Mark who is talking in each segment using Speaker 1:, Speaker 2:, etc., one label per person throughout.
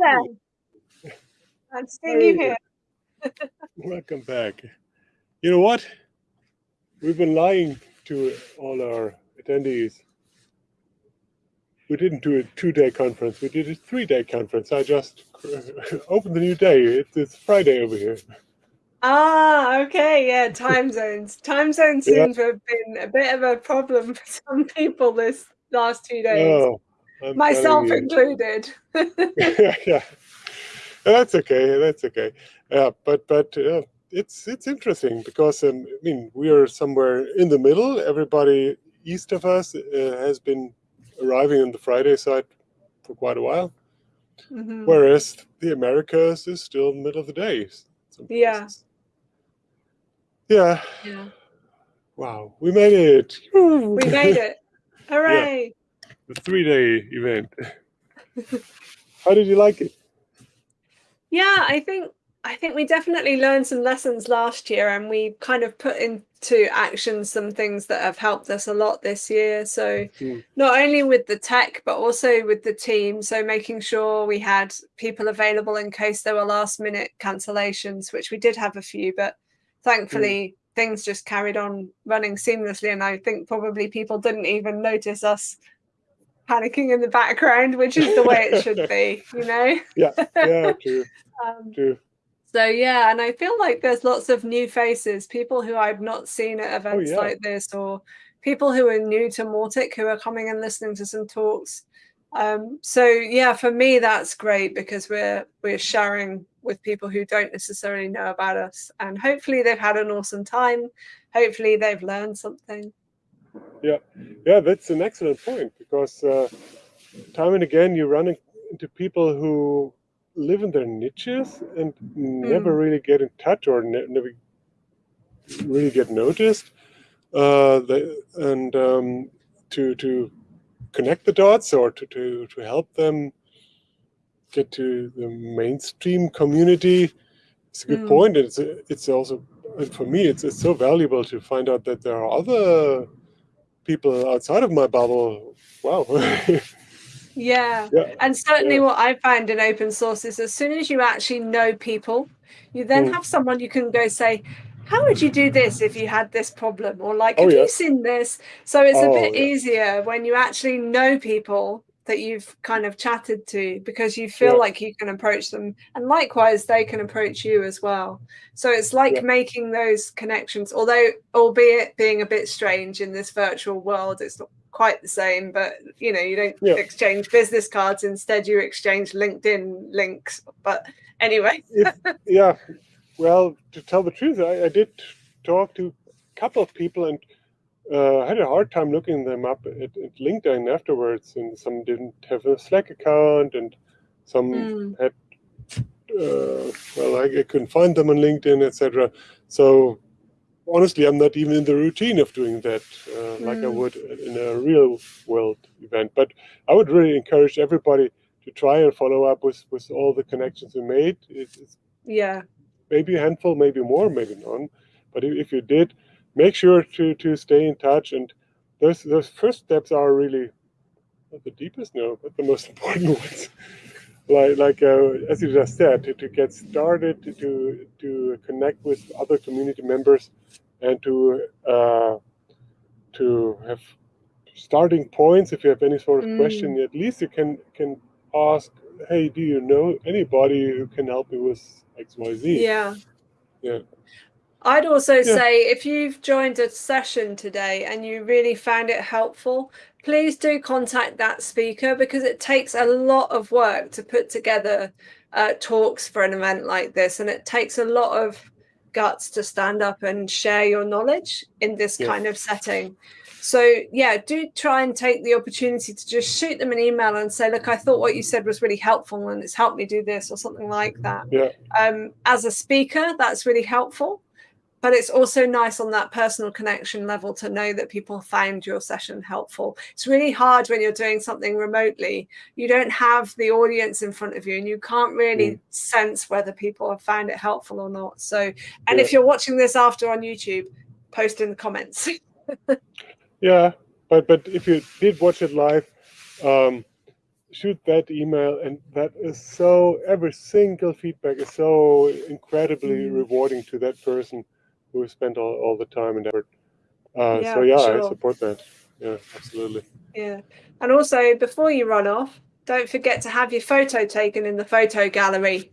Speaker 1: there. I'm seeing you here.
Speaker 2: Welcome back. You know what? We've been lying to all our attendees. We didn't do a two-day conference. We did a three-day conference. I just opened the new day. It's, it's Friday over here.
Speaker 1: Ah, okay, yeah, time zones. Time zones yeah. seem to have been a bit of a problem for some people this last two days. Oh, myself included.
Speaker 2: yeah, yeah, that's okay. That's okay. Yeah, but but uh, it's it's interesting because um, I mean we are somewhere in the middle. Everybody east of us uh, has been arriving on the Friday side for quite a while, mm -hmm. whereas the Americas is still in the middle of the day.
Speaker 1: Yeah.
Speaker 2: Yeah.
Speaker 1: Yeah.
Speaker 2: Wow, we made it!
Speaker 1: We made it! Hooray!
Speaker 2: The three-day event. How did you like it?
Speaker 1: Yeah, I think I think we definitely learned some lessons last year and we kind of put into action some things that have helped us a lot this year. So mm. not only with the tech, but also with the team. So making sure we had people available in case there were last minute cancellations, which we did have a few, but thankfully mm. things just carried on running seamlessly. And I think probably people didn't even notice us panicking in the background, which is the way it should be, you know?
Speaker 2: Yeah, yeah, true. um, true.
Speaker 1: So yeah, and I feel like there's lots of new faces, people who I've not seen at oh, events oh, yeah. like this, or people who are new to Mautic who are coming and listening to some talks. Um, so yeah, for me that's great because we're we're sharing with people who don't necessarily know about us, and hopefully they've had an awesome time. Hopefully they've learned something.
Speaker 2: Yeah, yeah, that's an excellent point because uh, time and again you run into people who live in their niches and never mm. really get in touch or ne never really get noticed. Uh, they, and um, to to connect the dots or to, to, to help them get to the mainstream community, it's a good mm. point. It's it's also for me it's it's so valuable to find out that there are other people outside of my bubble. Wow.
Speaker 1: Yeah. yeah. And certainly yeah. what I find in open source is as soon as you actually know people, you then mm. have someone you can go say, how would you do this if you had this problem? Or like, oh, have yeah. you seen this? So it's oh, a bit easier when you actually know people that you've kind of chatted to because you feel like you can approach them and likewise they can approach you as well so it's like making those connections although albeit being a bit strange in this virtual world it's not quite the same, but you know, you don't yeah. exchange business cards. Instead, you exchange LinkedIn links. But anyway.
Speaker 2: if, yeah. Well, to tell the truth, I, I, did talk to a couple of people and uh, I had a hard time looking them up at, at, LinkedIn afterwards. And some didn't have a Slack account and some mm. had, uh, well, I, I couldn't find them on LinkedIn, etc. So honestly, I'm not even in the routine of doing that uh, mm. like I mm. would in a real world event. But I would really encourage everybody to try and follow up with, with all the connections we made. It's, it's
Speaker 1: yeah,
Speaker 2: maybe a handful, maybe more, maybe none. But if, if you did, make sure to, to stay in touch. And those, those first steps are really not the deepest, no, but the most important ones. Like like uh, as you just said to, to get started to to connect with other community members and to uh, to have starting points. If you have any sort of mm. question at least you can can ask hey do you know anybody who can help me with xyz
Speaker 1: yeah.
Speaker 2: Yeah
Speaker 1: I'd also yeah. say if you've joined a session today and you really found it helpful, please do contact that speaker because it takes a lot of work to put together uh, talks for an event like this. And it takes a lot of guts to stand up and share your knowledge in this yeah. kind of setting. So yeah, do try and take the opportunity to just shoot them an email and say, look, I thought what you said was really helpful and it's helped me do this or something like that.
Speaker 2: Yeah.
Speaker 1: Um, as a speaker, that's really helpful but it's also nice on that personal connection level to know that people found your session helpful. It's really hard when you're doing something remotely. You don't have the audience in front of you and you can't really mm. sense whether people have found it helpful or not. So, and yeah. if you're watching this after on YouTube, post in the comments.
Speaker 2: yeah, but but if you did watch it live, um, shoot that email and that is so every single feedback is so incredibly mm. rewarding to that person who spent all, all the time and effort uh, yeah, so yeah sure. i support that yeah absolutely
Speaker 1: yeah and also before you run off don't forget to have your photo taken in the photo gallery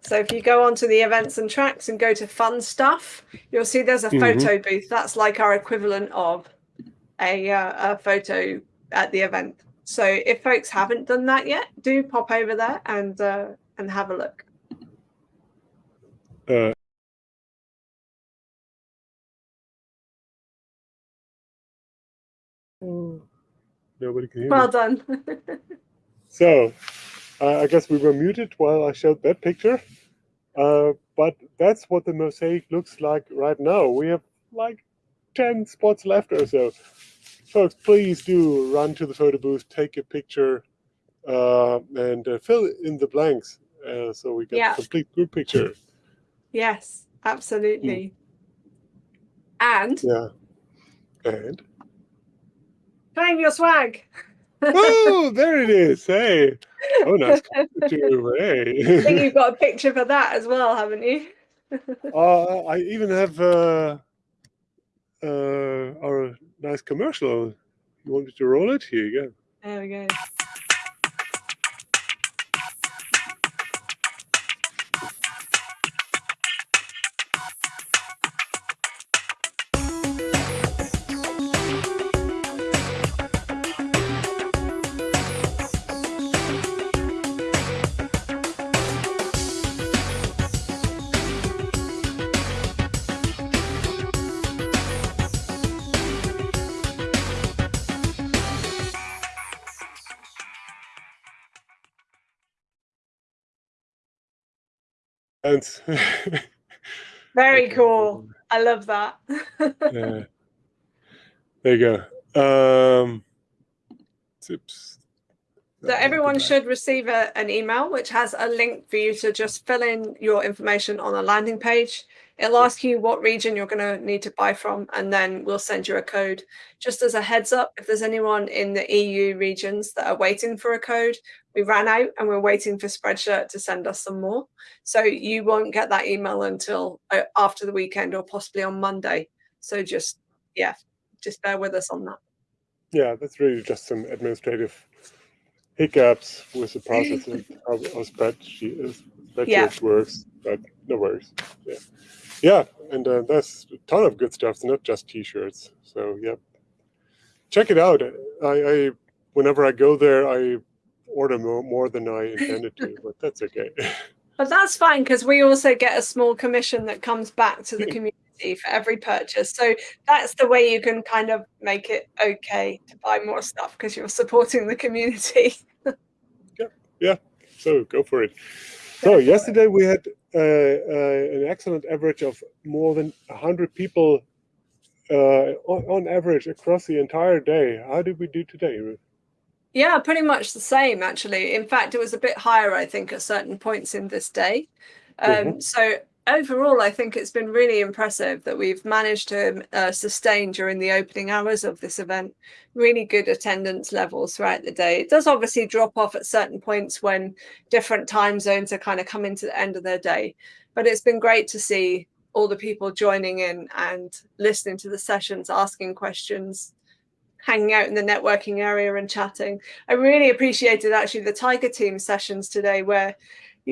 Speaker 1: so if you go onto the events and tracks and go to fun stuff you'll see there's a mm -hmm. photo booth that's like our equivalent of a, uh, a photo at the event so if folks haven't done that yet, do pop over there and uh, and have a look. Uh,
Speaker 2: nobody can hear
Speaker 1: Well
Speaker 2: me.
Speaker 1: done.
Speaker 2: so, uh, I guess we were muted while I showed that picture. Uh, but that's what the mosaic looks like right now. We have like 10 spots left or so folks, please do run to the photo booth, take a picture, uh, and uh, fill in the blanks uh, so we get yeah. a complete group picture.
Speaker 1: Yes, absolutely. Mm. And
Speaker 2: yeah, and
Speaker 1: claim your swag.
Speaker 2: oh, there it is. Hey, oh, nice picture. Hey,
Speaker 1: I think you've got a picture for that as well, haven't you?
Speaker 2: uh, I even have uh, uh, our nice commercial. You want me to roll it? Here you go.
Speaker 1: There we go. Very cool. I love that.
Speaker 2: yeah. There you go. Um, tips.
Speaker 1: So everyone should receive a, an email which has a link for you to just fill in your information on a landing page. It'll ask you what region you're going to need to buy from, and then we'll send you a code. Just as a heads up, if there's anyone in the EU regions that are waiting for a code, we ran out and we're waiting for Spreadshirt to send us some more. So you won't get that email until uh, after the weekend or possibly on Monday. So just, yeah, just bear with us on that.
Speaker 2: Yeah, that's really just some administrative hiccups with the process of how Spreadshirt, Spreadshirt yeah. works, but no worries. Yeah. Yeah, and uh, there's a ton of good stuff, not just t-shirts. So yeah, check it out. I, I whenever I go there, I order more, more than I intended to, but that's okay.
Speaker 1: But that's fine because we also get a small commission that comes back to the community for every purchase. So that's the way you can kind of make it okay to buy more stuff because you're supporting the community.
Speaker 2: yeah, yeah. So go for it. So yesterday we had uh, uh, an excellent average of more than 100 people uh, on, on, average across the entire day. How did we do today, Ruth?
Speaker 1: Yeah, pretty much the same, actually. In fact, it was a bit higher, I think, at certain points in this day. Um, mm -hmm. So overall, I think it's been really impressive that we've managed to uh, sustain during the opening hours of this event really good attendance levels throughout the day. It does obviously drop off at certain points when different time zones are kind of coming to the end of their day. But it's been great to see all the people joining in and listening to the sessions, asking questions, hanging out in the networking area and chatting. I really appreciated actually the Tiger Team sessions today where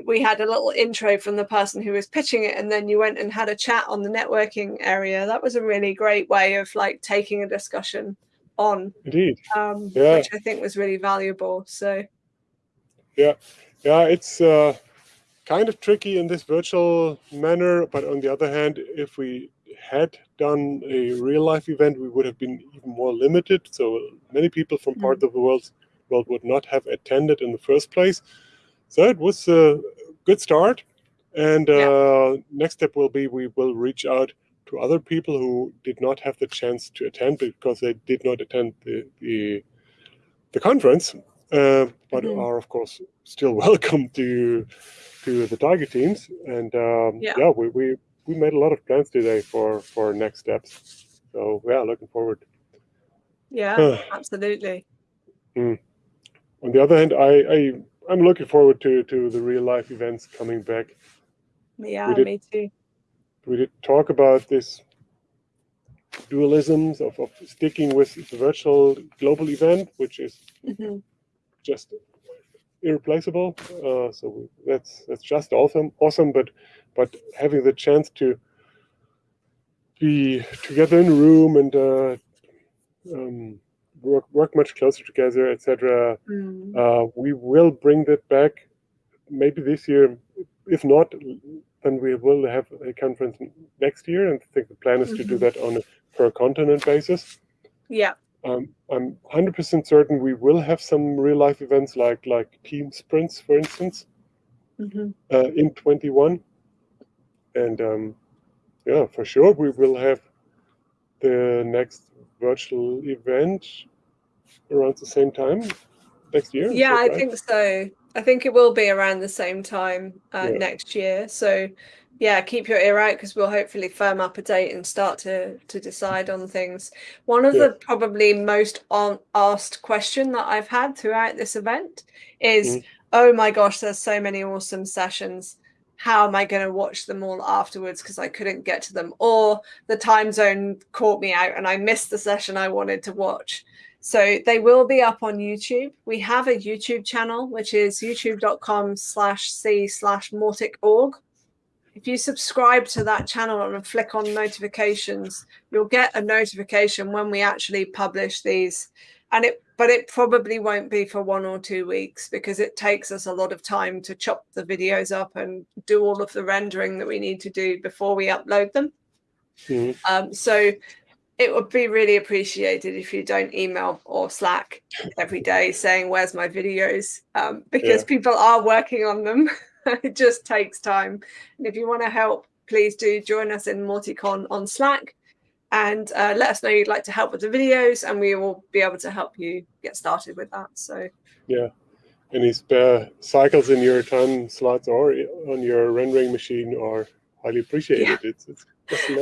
Speaker 1: we had a little intro from the person who was pitching it and then you went and had a chat on the networking area. That was a really great way of like taking a discussion on
Speaker 2: indeed.
Speaker 1: um, yeah. which i think was really valuable so.
Speaker 2: Yeah. Yeah it's uh, kind of tricky in this virtual manner but on the other hand if we had done a real life event we would have been even more limited. So many people from mm. -hmm. parts of the world world would not have attended in the first place so it was a good start. And uh, yeah. next step will be we will reach out to other people who did not have the chance to attend because they did not attend the the, the conference, uh, but mm -hmm. are of course still welcome to to the Tiger teams. And um, yeah, yeah we, we we made a lot of plans today for for next steps. So yeah, looking forward.
Speaker 1: Yeah, absolutely.
Speaker 2: Mm. on the other hand, I, I I'm looking forward to to the real life events coming back.
Speaker 1: Yeah, did, me too.
Speaker 2: We did talk about this dualisms of, of sticking with the virtual global event, which is mm -hmm. just irreplaceable. Uh, so that's that's just awesome, awesome. But but having the chance to be together in a room and uh, um, work work much closer together, etc. Mm. Uh, we will bring that back maybe this year. If not, then we will have a conference next year, and I think the plan is mm -hmm. to do mm-hmm. that on a per continent basis.
Speaker 1: Yeah.
Speaker 2: Um, I'm 100% certain we will have some real life events like like team sprints, for instance, mm -hmm. uh, in 21. And um, yeah, for sure, we will have the next virtual event around the same time next year.
Speaker 1: Yeah, I right? think so. I think it will be around the same time uh, yeah. next year. So yeah, keep your ear out because we'll hopefully firm up a date and start to to decide on things. One of yeah. the probably most on, asked question that I've had throughout this event is, mm. oh my gosh, there's so many awesome sessions. How am I going to watch them all afterwards because I couldn't get to them? Or the time zone caught me out and I missed the session I wanted to watch. So they will be up on YouTube. We have a YouTube channel, which is youtube.com slash c slash mautic.org if you subscribe to that channel and flick on notifications, you'll get a notification when we actually publish these. And it, but it probably won't be for one or two weeks because it takes us a lot of time to chop the videos up and do all of the rendering that we need to do before we upload them. Mm -hmm. um, so it would be really appreciated if you don't email or Slack every day saying, where's my videos? Um, because yeah. people are working on them. it just takes time. And if you want to help, please do join us in Mauticon on Slack and uh, let us know you'd like to help with the videos and we will be able to help you get started with that. So
Speaker 2: yeah, any spare cycles in your time slots or on your rendering machine are highly appreciated. Yeah. It's, it's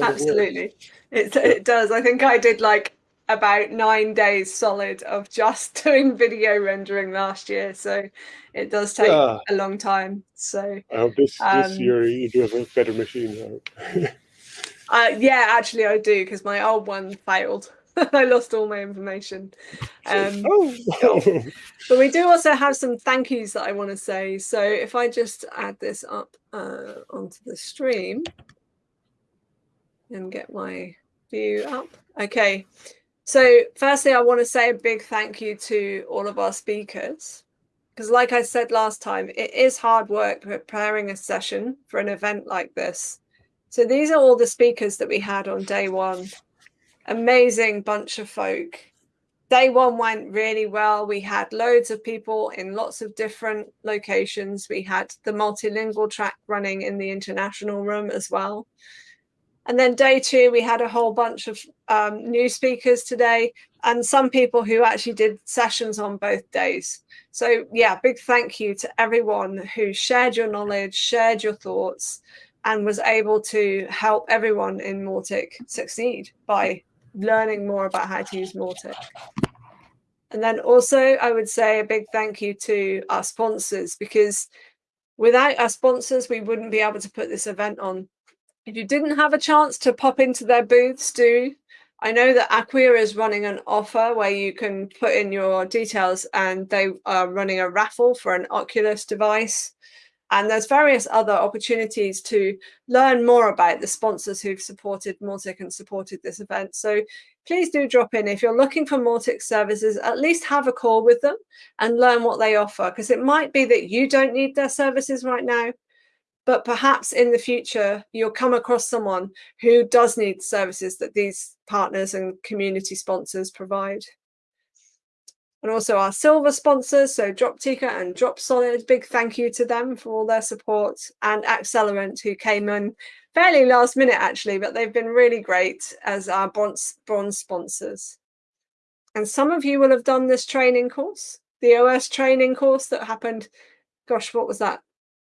Speaker 1: absolutely it, it does. I think I did like about nine days solid of just doing video rendering last year. So it does take yeah. a long time. So
Speaker 2: I hope this, um, this year you do have a better machine.
Speaker 1: uh, yeah, actually I do because my old one failed. I lost all my information. Um, oh. but we do also have some thank yous that I want to say. So if I just add this up uh, onto the stream and get my view up. Okay. So firstly, I want to say a big thank you to all of our speakers. Because like I said last time, it is hard work preparing a session for an event like this. So these are all the speakers that we had on day one. Amazing bunch of folk. Day one went really well. We had loads of people in lots of different locations. We had the multilingual track running in the international room as well. And then day two, we had a whole bunch of um, new speakers today and some people who actually did sessions on both days. So yeah, big thank you to everyone who shared your knowledge, shared your thoughts, and was able to help everyone in Mautic succeed by learning more about how to use Mautic. And then also I would say a big thank you to our sponsors because without our sponsors, we wouldn't be able to put this event on if you didn't have a chance to pop into their booths, do. I know that Acquia is running an offer where you can put in your details and they are running a raffle for an Oculus device. And there's various other opportunities to learn more about the sponsors who've supported Mautic and supported this event. So please do drop in. If you're looking for Mautic services, at least have a call with them and learn what they offer, because it might be that you don't need their services right now, but perhaps in the future you'll come across someone who does need services that these partners and community sponsors provide. And also our silver sponsors, so Droptica and Dropsolid, big thank you to them for all their support, and Accelerant, who came in fairly last minute actually, but they've been really great as our bronze, bronze sponsors. And some of you will have done this training course, the OS training course that happened, gosh, what was that,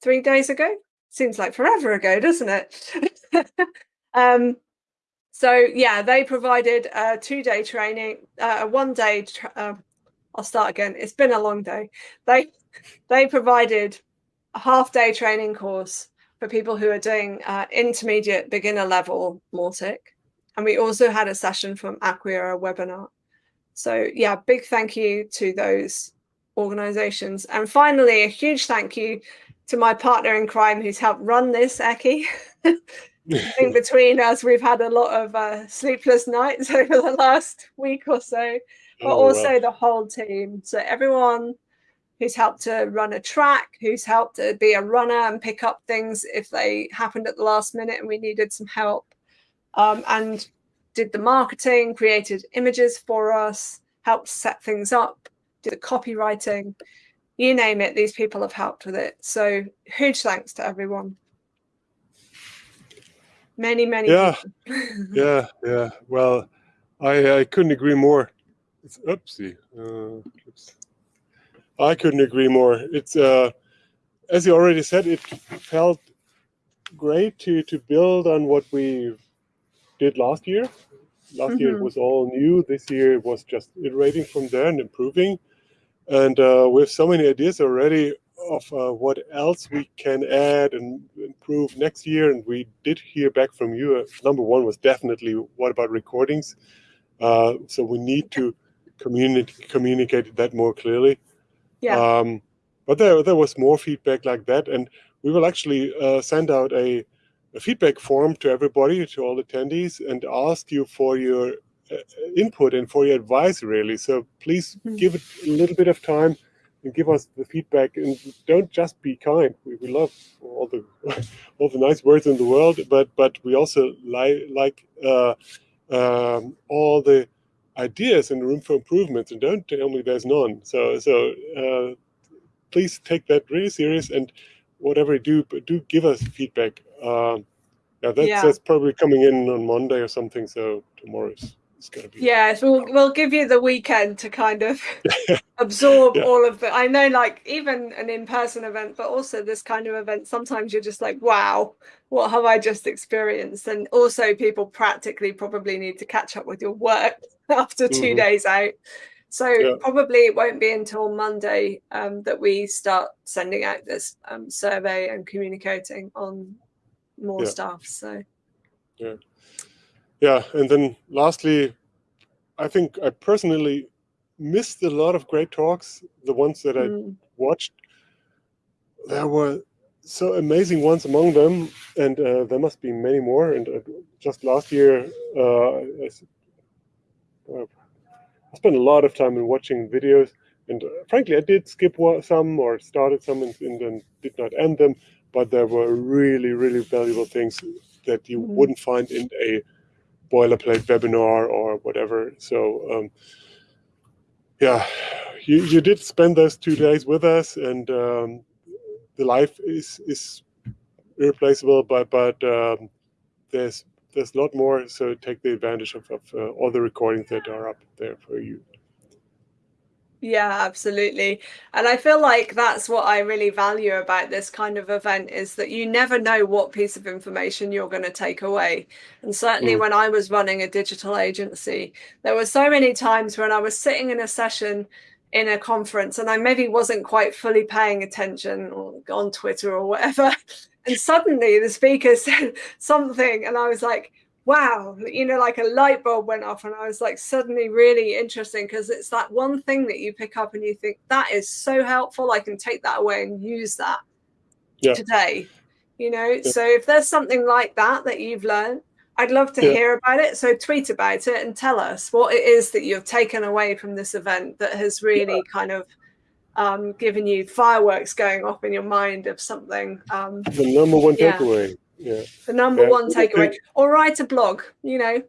Speaker 1: three days ago? Seems like forever ago, doesn't it? um, so yeah, they provided a two-day training, uh, a one-day, uh, I'll start again. It's been a long day. They they provided a half day training course for people who are doing uh, intermediate beginner level Mautic. And we also had a session from Acquia, webinar. So yeah, big thank you to those organizations. And finally, a huge thank you to my partner in crime who's helped run this, Eki. I think between us, we've had a lot of uh, sleepless nights over the last week or so, but oh, also the whole team. So everyone who's helped to run a track, who's helped to be a runner and pick up things if they happened at the last minute and we needed some help, um, and did the marketing, created images for us, helped set things up, did the copywriting, you name it, these people have helped with it. So huge thanks to everyone. Many, many.
Speaker 2: Yeah, yeah, yeah. Well, I I couldn't agree more. It's oopsie. Uh, oops. I couldn't agree more. It's uh, as you already said, it felt great to to build on what we did last year. Last mm -hmm. year it mm-hmm. was all new. This year it was just iterating from there and improving. And uh, we have so many ideas already of uh, what else we can add and improve next year. And we did hear back from you. Uh, number one was definitely what about recordings? Uh, so we need to communicate communicate that more clearly.
Speaker 1: Yeah. Um,
Speaker 2: but there, there was more feedback like that. And we will actually uh, send out a, a, feedback form to everybody, to all attendees, and ask you for your input and for your advice, really. So please mm -hmm. give it a little bit of time and give us the feedback. And don't just be kind. We, we love all the all the nice words in the world, but but we also like like uh, um, all the ideas and room for improvements and don't tell me there's none. So, so uh, please take that really serious and whatever you do, but do give us feedback. Um, yeah, that's, yeah. that's probably coming in on Monday or something. So tomorrow is it's going to be.
Speaker 1: Yeah, so we'll, we'll give you the weekend to kind of absorb yeah. all of it. I know, like even an in-person event, but also this kind of event, sometimes you're just like, wow, what have I just experienced? And also people practically probably need to catch up with your work after 2 mm -hmm. days out. So yeah. probably it won't be until Monday um, that we start sending out this um, survey and communicating on more yeah. stuff. So
Speaker 2: yeah, yeah, and then lastly, I think I personally missed a lot of great talks. The ones that I mm. watched, there were so amazing ones among them, and uh, there must be many more. And uh, just last year, uh, I, I, spent a lot of time in watching videos. And uh, frankly, I did skip some or started some and, and, then did not end them. But there were really, really valuable things that you mm. wouldn't find in a boilerplate webinar or whatever. So um, yeah, you, you did spend those two days with us and um, the life is is irreplaceable, but but um, there's there's a lot more. So take the advantage of, of uh, all the recordings that are up there for you.
Speaker 1: Yeah, absolutely. And I feel like that's what I really value about this kind of event is that you never know what piece of information you're going to take away. And certainly mm. when I was running a digital agency, there were so many times when I was sitting in a session in a conference and I maybe wasn't quite fully paying attention or on Twitter or whatever. And suddenly the speaker said something and I was like, wow, you know, like a light bulb went off and I was like suddenly really interesting because it's that one thing that you pick up and you think that is so helpful. I can take that away and use that yeah. today, you know? Yeah. So if there's something like that that you've learned, I'd love to yeah. hear about it. So tweet about it and tell us what it is that you've taken away from this event that has really kind of um, given you fireworks going off in your mind of something. Um,
Speaker 2: the number one takeaway yeah.
Speaker 1: The number yeah. one takeaway. Or write a blog, you know.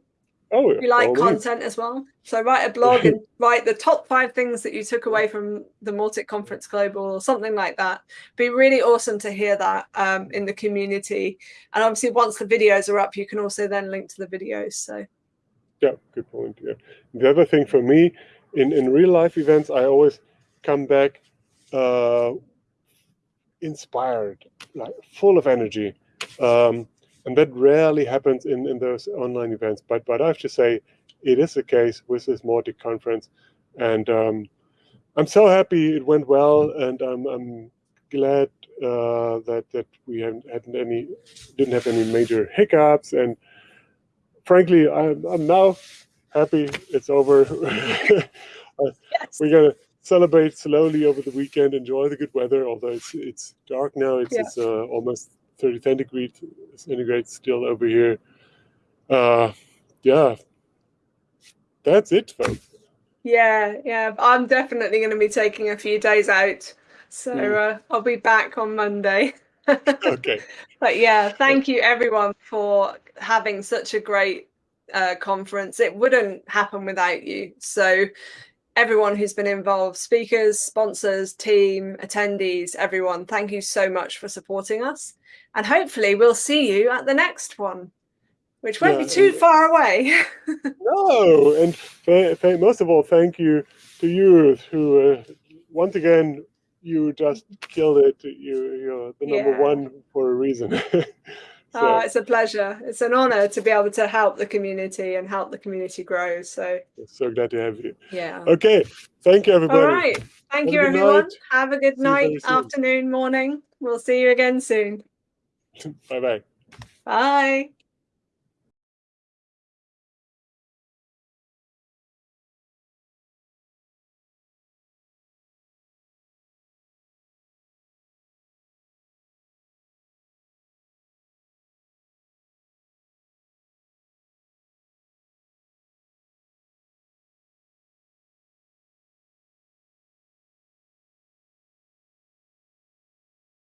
Speaker 1: Oh, yeah. You like content as well. So write a blog and write the top five things that you took away from the Mautic Conference Global or something like that. Be really awesome to hear that um, in the community. And obviously once the videos are up, you can also then link to the videos. So
Speaker 2: yeah, good point. Yeah. The other thing for me in, in real life events, I always come back uh, inspired, like full of energy. Um, and that rarely happens in, in those online events. But but I have to say, it is the case with this Mautic conference. And um, I'm so happy it went well, and I'm, I'm glad uh, that that we hadn't, hadn't any didn't have any major hiccups, and frankly, I'm, I'm now happy it's over. yes. We're gonna celebrate slowly over the weekend, enjoy the good weather. Although it's it's dark now, it's, yeah. it's uh, almost 30 centigrade centigrade still over here. Uh, yeah, that's it, folks.
Speaker 1: Yeah, yeah, I'm definitely going to be taking a few days out, so mm. uh, I'll be back on Monday.
Speaker 2: okay.
Speaker 1: But yeah, thank you everyone for having such a great uh, conference. It wouldn't happen without you. So everyone who's been involved, speakers, sponsors, team, attendees, everyone, thank you so much for supporting us. And hopefully we'll see you at the next one, which won't yeah, be too far away.
Speaker 2: no, and most of all, thank you to you who, uh, once again, you just killed it. You, you're the number yeah. one for a reason.
Speaker 1: So. Oh, it's a pleasure. It's an honor to be able to help the community and help the community grow. So
Speaker 2: so glad to have you.
Speaker 1: Yeah.
Speaker 2: Okay. Thank you, everybody.
Speaker 1: All right. Thank have you, everyone. Night. Have a good night, afternoon, morning. We'll see you again soon.
Speaker 2: Bye-bye.
Speaker 1: Bye.